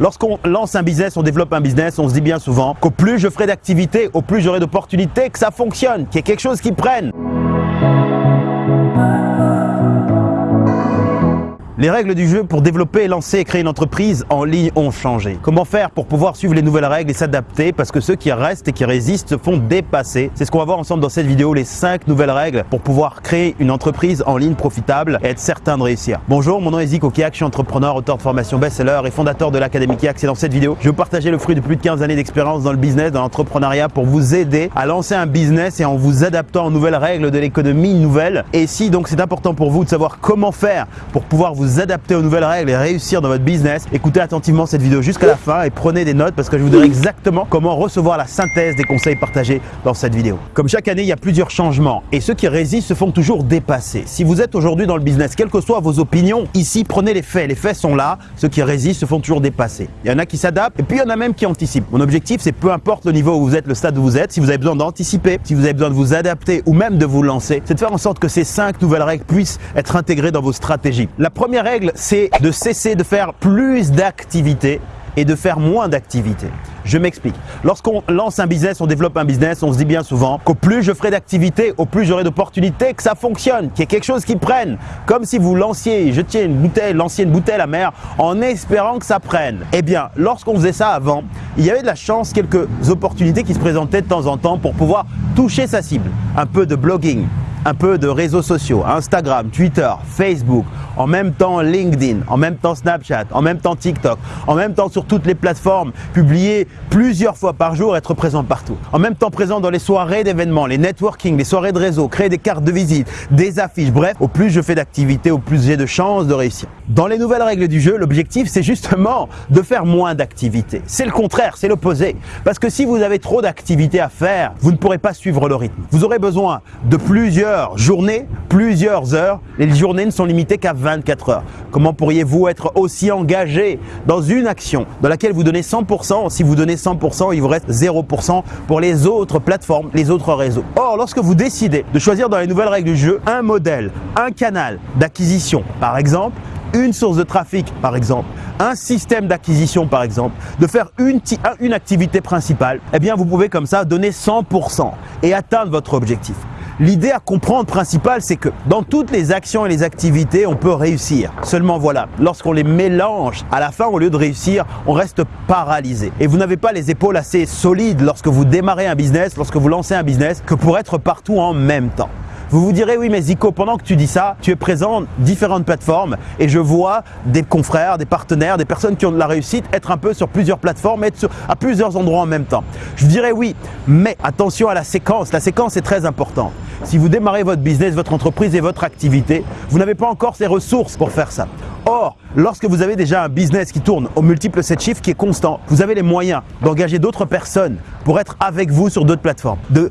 Lorsqu'on lance un business, on développe un business, on se dit bien souvent qu'au plus je ferai d'activités, au plus j'aurai d'opportunités, que ça fonctionne, qu'il y ait quelque chose qui prenne. Les règles du jeu pour développer, lancer et créer une entreprise en ligne ont changé. Comment faire pour pouvoir suivre les nouvelles règles et s'adapter? Parce que ceux qui restent et qui résistent se font dépasser. C'est ce qu'on va voir ensemble dans cette vidéo, les 5 nouvelles règles pour pouvoir créer une entreprise en ligne profitable et être certain de réussir. Bonjour, mon nom est Zico Kiak, je suis entrepreneur, auteur de formation best-seller et fondateur de l'Académie Kiak. Et dans cette vidéo, je vais vous partager le fruit de plus de 15 années d'expérience dans le business, dans l'entrepreneuriat pour vous aider à lancer un business et en vous adaptant aux nouvelles règles de l'économie nouvelle. Et si donc c'est important pour vous de savoir comment faire pour pouvoir vous adapter aux nouvelles règles et réussir dans votre business, écoutez attentivement cette vidéo jusqu'à la fin et prenez des notes parce que je vous dirai exactement comment recevoir la synthèse des conseils partagés dans cette vidéo. Comme chaque année, il y a plusieurs changements et ceux qui résistent se font toujours dépasser. Si vous êtes aujourd'hui dans le business, quelles que soient vos opinions, ici prenez les faits. Les faits sont là, ceux qui résistent se font toujours dépasser. Il y en a qui s'adaptent et puis il y en a même qui anticipent. Mon objectif, c'est peu importe le niveau où vous êtes, le stade où vous êtes, si vous avez besoin d'anticiper, si vous avez besoin de vous adapter ou même de vous lancer, c'est de faire en sorte que ces cinq nouvelles règles puissent être intégrées dans vos stratégies. La première règle, c'est de cesser de faire plus d'activités et de faire moins d'activités. Je m'explique. Lorsqu'on lance un business, on développe un business, on se dit bien souvent qu'au plus je ferai d'activités, au plus j'aurai d'opportunités, que ça fonctionne, qu'il y ait quelque chose qui prenne. Comme si vous lanciez, jetiez une bouteille, lanciez une bouteille à la mer en espérant que ça prenne. Eh bien, lorsqu'on faisait ça avant, il y avait de la chance, quelques opportunités qui se présentaient de temps en temps pour pouvoir toucher sa cible. Un peu de blogging, un peu de réseaux sociaux, Instagram, Twitter, Facebook, en même temps LinkedIn, en même temps Snapchat, en même temps TikTok, en même temps sur toutes les plateformes, publier plusieurs fois par jour, être présent partout. En même temps présent dans les soirées d'événements, les networking, les soirées de réseau, créer des cartes de visite, des affiches, bref, au plus je fais d'activités, au plus j'ai de chances de réussir. Dans les nouvelles règles du jeu, l'objectif c'est justement de faire moins d'activités. C'est le contraire, c'est l'opposé. Parce que si vous avez trop d'activités à faire, vous ne pourrez pas suivre le rythme. Vous aurez besoin de plusieurs journées, plusieurs heures. Les journées ne sont limitées qu'à 24 heures. Comment pourriez-vous être aussi engagé dans une action dans laquelle vous donnez 100% Si vous donnez 100%, il vous reste 0% pour les autres plateformes, les autres réseaux. Or, lorsque vous décidez de choisir dans les nouvelles règles du jeu un modèle, un canal d'acquisition, par exemple, une source de trafic par exemple, un système d'acquisition par exemple, de faire une, activité principale, eh bien vous pouvez comme ça donner 100% et atteindre votre objectif. L'idée à comprendre principale, c'est que dans toutes les actions et les activités, on peut réussir. Seulement voilà, lorsqu'on les mélange, à la fin, au lieu de réussir, on reste paralysé. Et vous n'avez pas les épaules assez solides lorsque vous démarrez un business, lorsque vous lancez un business, que pour être partout en même temps. Vous vous direz, oui, mais Zico, pendant que tu dis ça, tu es présent différentes plateformes et je vois des confrères, des partenaires, des personnes qui ont de la réussite être un peu sur plusieurs plateformes, être à plusieurs endroits en même temps. Je dirais oui, mais attention à la séquence. La séquence est très importante. Si vous démarrez votre business, votre entreprise et votre activité, vous n'avez pas encore ces ressources pour faire ça. Or, lorsque vous avez déjà un business qui tourne au multiple 7 chiffres qui est constant, vous avez les moyens d'engager d'autres personnes pour être avec vous sur d'autres plateformes, de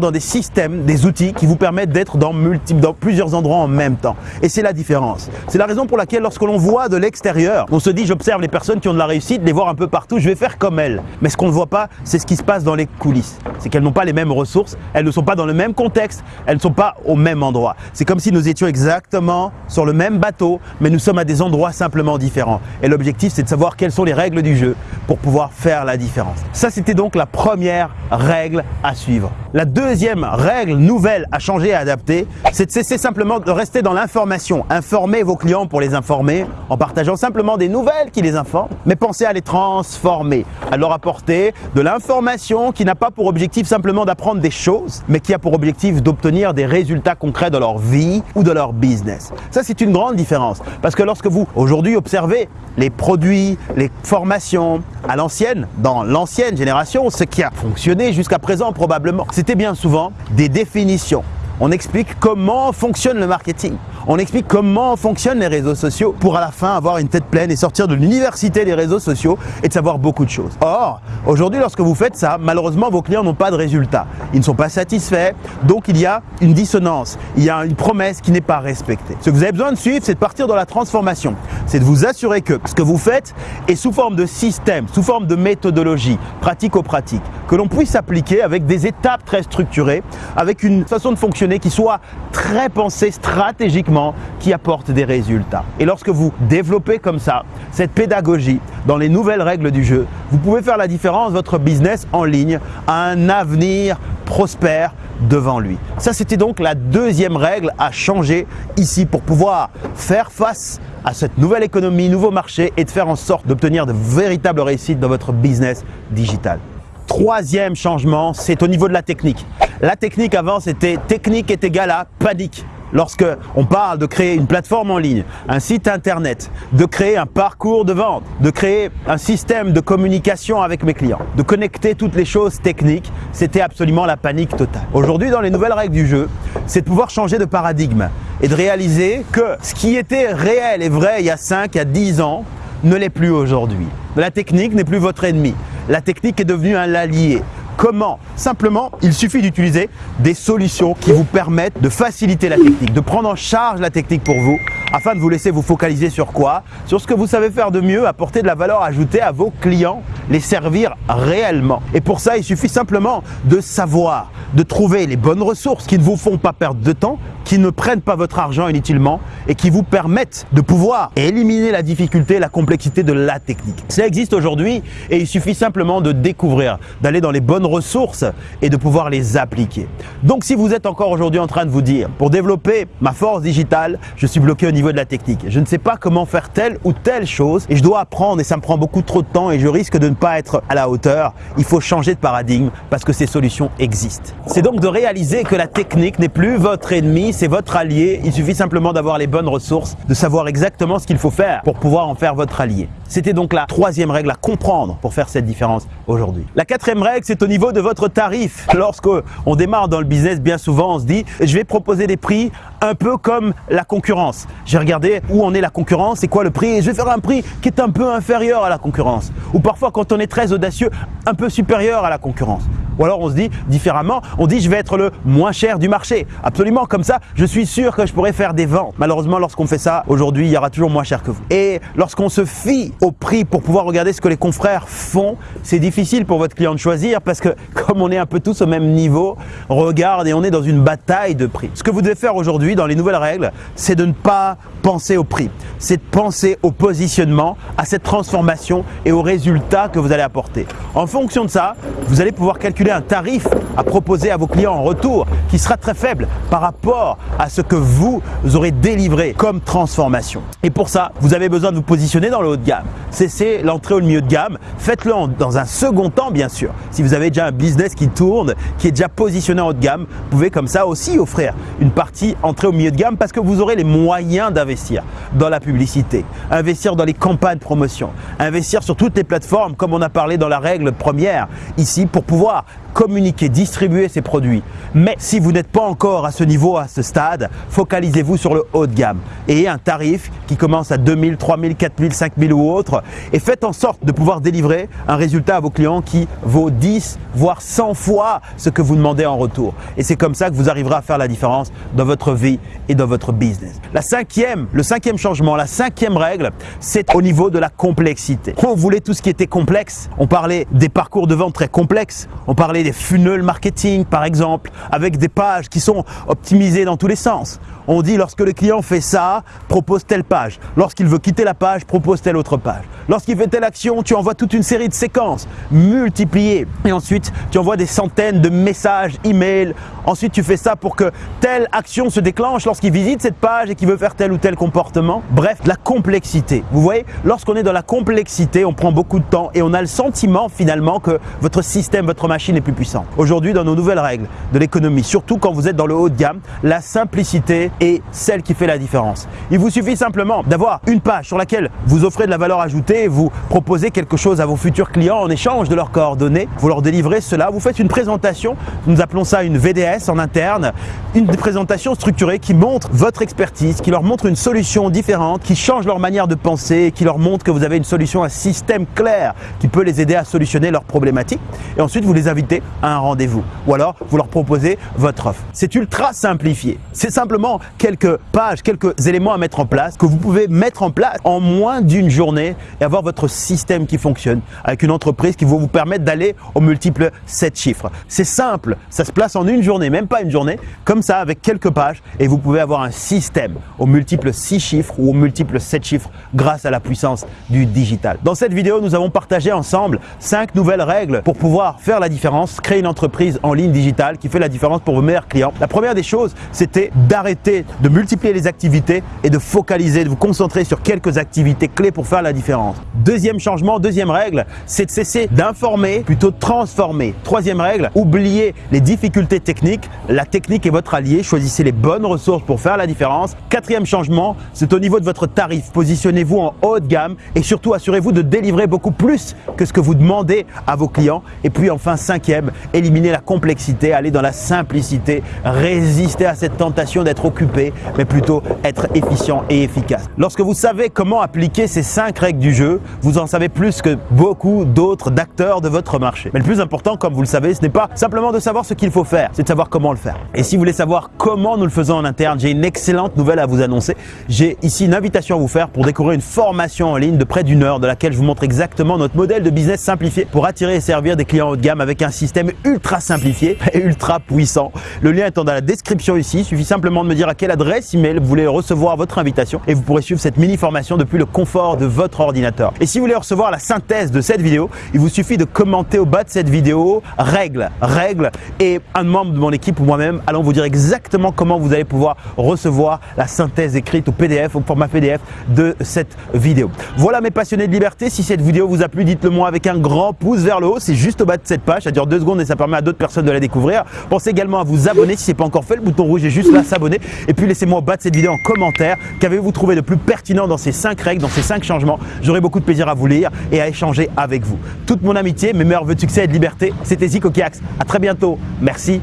dans des systèmes, des outils qui vous permettent d'être dans, dans plusieurs endroits en même temps. Et c'est la différence. C'est la raison pour laquelle lorsque l'on voit de l'extérieur, on se dit j'observe les personnes qui ont de la réussite, les voir un peu partout, je vais faire comme elles. Mais ce qu'on ne voit pas, c'est ce qui se passe dans les coulisses. C'est qu'elles n'ont pas les mêmes ressources, elles ne sont pas dans le même contexte, elles ne sont pas au même endroit. C'est comme si nous étions exactement sur le même bateau, mais nous sommes à des endroits simplement différents. Et l'objectif, c'est de savoir quelles sont les règles du jeu pour pouvoir faire la différence. Ça, c'était donc la première règle à suivre. La deuxième règle nouvelle à changer et à adapter, c'est de cesser simplement de rester dans l'information. Informer vos clients pour les informer en partageant simplement des nouvelles qui les informent, mais pensez à les transformer, à leur apporter de l'information qui n'a pas pour objectif simplement d'apprendre des choses, mais qui a pour objectif d'obtenir des résultats concrets dans leur vie ou de leur business. Ça, c'est une grande différence parce que lorsque vous, aujourd'hui, observez les produits, les formations à l'ancienne, dans l'ancienne génération, ce qui a fonctionné jusqu'à présent probablement, c'était bien souvent des définitions. On explique comment fonctionne le marketing. On explique comment fonctionnent les réseaux sociaux pour à la fin avoir une tête pleine et sortir de l'université des réseaux sociaux et de savoir beaucoup de choses. Or, aujourd'hui, lorsque vous faites ça, malheureusement, vos clients n'ont pas de résultats. Ils ne sont pas satisfaits, donc il y a une dissonance, il y a une promesse qui n'est pas respectée. Ce que vous avez besoin de suivre, c'est de partir dans la transformation. C'est de vous assurer que ce que vous faites est sous forme de système, sous forme de méthodologie, pratico-pratique, que l'on puisse appliquer avec des étapes très structurées, avec une façon de fonctionner qui soit très pensée stratégiquement qui apporte des résultats. Et lorsque vous développez comme ça cette pédagogie dans les nouvelles règles du jeu, vous pouvez faire la différence. Votre business en ligne a un avenir prospère devant lui. Ça, c'était donc la deuxième règle à changer ici pour pouvoir faire face à cette nouvelle économie, nouveau marché et de faire en sorte d'obtenir de véritables réussites dans votre business digital. Troisième changement, c'est au niveau de la technique. La technique avant, c'était technique est égal à panique. Lorsque on parle de créer une plateforme en ligne, un site internet, de créer un parcours de vente, de créer un système de communication avec mes clients, de connecter toutes les choses techniques, c'était absolument la panique totale. Aujourd'hui, dans les nouvelles règles du jeu, c'est de pouvoir changer de paradigme et de réaliser que ce qui était réel et vrai il y a 5 à 10 ans ne l'est plus aujourd'hui. La technique n'est plus votre ennemi. La technique est devenue un allié. Comment Simplement, il suffit d'utiliser des solutions qui vous permettent de faciliter la technique, de prendre en charge la technique pour vous afin de vous laisser vous focaliser sur quoi Sur ce que vous savez faire de mieux, apporter de la valeur ajoutée à vos clients, les servir réellement. Et pour ça, il suffit simplement de savoir, de trouver les bonnes ressources qui ne vous font pas perdre de temps, qui ne prennent pas votre argent inutilement et qui vous permettent de pouvoir éliminer la difficulté, la complexité de la technique. Ça existe aujourd'hui et il suffit simplement de découvrir, d'aller dans les bonnes ressources et de pouvoir les appliquer. Donc si vous êtes encore aujourd'hui en train de vous dire, pour développer ma force digitale, je suis bloqué au niveau de la technique. Je ne sais pas comment faire telle ou telle chose et je dois apprendre et ça me prend beaucoup trop de temps et je risque de ne pas être à la hauteur. Il faut changer de paradigme parce que ces solutions existent. C'est donc de réaliser que la technique n'est plus votre ennemi, c'est votre allié. Il suffit simplement d'avoir les bonnes ressources, de savoir exactement ce qu'il faut faire pour pouvoir en faire votre allié. C'était donc la troisième règle à comprendre pour faire cette différence aujourd'hui. La quatrième règle, c'est au niveau de votre tarif. Lorsque on démarre dans le business, bien souvent, on se dit « je vais proposer des prix un peu comme la concurrence. J'ai regardé où en est la concurrence, c'est quoi le prix, et je vais faire un prix qui est un peu inférieur à la concurrence. Ou parfois, quand on est très audacieux, un peu supérieur à la concurrence. Ou alors on se dit différemment, on dit je vais être le moins cher du marché. Absolument, comme ça, je suis sûr que je pourrais faire des ventes. Malheureusement, lorsqu'on fait ça, aujourd'hui, il y aura toujours moins cher que vous. Et lorsqu'on se fie au prix pour pouvoir regarder ce que les confrères font, c'est difficile pour votre client de choisir parce que comme on est un peu tous au même niveau, on regarde et on est dans une bataille de prix. Ce que vous devez faire aujourd'hui dans les nouvelles règles, c'est de ne pas penser au prix, c'est de penser au positionnement, à cette transformation et aux résultats que vous allez apporter. En fonction de ça, vous allez pouvoir calculer un tarif à proposer à vos clients en retour qui sera très faible par rapport à ce que vous aurez délivré comme transformation. Et pour ça, vous avez besoin de vous positionner dans le haut de gamme. Cessez l'entrée au milieu de gamme. Faites-le dans un second temps, bien sûr. Si vous avez déjà un business qui tourne, qui est déjà positionné en haut de gamme, vous pouvez comme ça aussi offrir une partie entrée au milieu de gamme parce que vous aurez les moyens d'investir dans la publicité, investir dans les campagnes promotion, investir sur toutes les plateformes comme on a parlé dans la règle première ici pour pouvoir communiquer, distribuer ses produits. Mais si vous n'êtes pas encore à ce niveau, à ce stade, focalisez-vous sur le haut de gamme et un tarif qui commence à 2000, 3000, 4000, 5000 ou autre et faites en sorte de pouvoir délivrer un résultat à vos clients qui vaut 10 voire 100 fois ce que vous demandez en retour. Et c'est comme ça que vous arriverez à faire la différence dans votre vie et dans votre business. La cinquième, le cinquième changement, la cinquième règle, c'est au niveau de la complexité. On voulait tout ce qui était complexe. On parlait des parcours de vente très complexes. On parlait des funnels marketing par exemple, avec des pages qui sont optimisées dans tous les sens. On dit lorsque le client fait ça, propose telle page. Lorsqu'il veut quitter la page, propose telle autre page. Lorsqu'il fait telle action, tu envoies toute une série de séquences multipliées. Et ensuite, tu envoies des centaines de messages, emails. Ensuite, tu fais ça pour que telle action se déclenche lorsqu'il visite cette page et qu'il veut faire tel ou tel comportement. Bref, la complexité. Vous voyez, lorsqu'on est dans la complexité, on prend beaucoup de temps et on a le sentiment finalement que votre système, votre machine est plus puissante. Aujourd'hui, dans nos nouvelles règles de l'économie, surtout quand vous êtes dans le haut de gamme, la simplicité est celle qui fait la différence. Il vous suffit simplement d'avoir une page sur laquelle vous offrez de la valeur ajoutée, vous proposez quelque chose à vos futurs clients en échange de leurs coordonnées, vous leur délivrez cela, vous faites une présentation, nous appelons ça une VDS en interne, une présentation structurée qui montre votre expertise, qui leur montre une solution différente, qui change leur manière de penser, qui leur montre que vous avez une solution, un système clair qui peut les aider à solutionner leurs problématiques. Et ensuite, vous les invitez à un rendez-vous. Ou alors, vous leur proposez votre offre. C'est ultra simplifié. C'est simplement quelques pages, quelques éléments à mettre en place que vous pouvez mettre en place en moins d'une journée et avoir votre système qui fonctionne avec une entreprise qui va vous permettre d'aller au multiple 7 chiffres. C'est simple, ça se place en une journée, même pas une journée, comme ça avec quelques pages et vous pouvez avoir un système au multiple 6 chiffres ou au multiple 7 chiffres grâce à la puissance du digital. Dans cette vidéo, nous avons partagé ensemble 5 nouvelles règles pour pouvoir faire la différence, créer une entreprise en ligne digitale qui fait la différence pour vos meilleurs clients. La première des choses, c'était d'arrêter de multiplier les activités et de focaliser, de vous concentrer sur quelques activités clés pour faire la différence. Deuxième changement, deuxième règle, c'est de cesser d'informer, plutôt de transformer. Troisième règle, oubliez les difficultés techniques. La technique est votre allié. Choisissez les bonnes ressources pour faire la différence. Quatrième changement, c'est au niveau de votre tarif. Positionnez-vous en haut de gamme et surtout assurez-vous de délivrer beaucoup plus que ce que vous demandez à vos clients. Et puis enfin, cinquième, éliminer la complexité, aller dans la simplicité, résister à cette tentation d'être occupé, mais plutôt être efficient et efficace. Lorsque vous savez comment appliquer ces cinq règles du jeu, vous en savez plus que beaucoup d'autres d'acteurs de votre marché. Mais le plus important, comme vous le savez, ce n'est pas simplement de savoir ce qu'il faut faire, c'est de savoir comment le faire. Et si vous voulez savoir comment nous le faisons en interne, j'ai une excellente nouvelle à vous annoncer. J'ai ici une invitation à vous faire pour découvrir une formation en ligne de près d'une heure dans laquelle je vous montre exactement notre modèle de business simplifié pour attirer et servir des clients haut de gamme avec un système ultra simplifié et ultra puissant. Le lien étant dans la description ici, il suffit simplement de me dire à quelle adresse email vous voulez recevoir votre invitation et vous pourrez suivre cette mini formation depuis le confort de votre ordinateur. Et si vous voulez recevoir la synthèse de cette vidéo, il vous suffit de commenter au bas de cette vidéo règles, règles et un membre de mon équipe ou moi-même allons vous dire exactement comment vous allez pouvoir recevoir la synthèse écrite au PDF, au format PDF de cette vidéo. Voilà mes passionnés de liberté, si cette vidéo vous a plu, dites-le moi avec un grand pouce vers le haut, c'est juste au bas de cette page, ça dure deux secondes et ça permet à d'autres personnes de la découvrir. Pensez également à vous abonner si ce n'est pas encore fait, le bouton rouge juste là, s'abonner. Et puis laissez-moi au bas de cette vidéo en commentaire qu'avez-vous trouvé de plus pertinent dans ces cinq règles, dans ces cinq changements? J'aurai beaucoup de plaisir à vous lire et à échanger avec vous. Toute mon amitié, mes meilleurs vœux de succès et de liberté, c'était Zico Kiax. À très bientôt. Merci.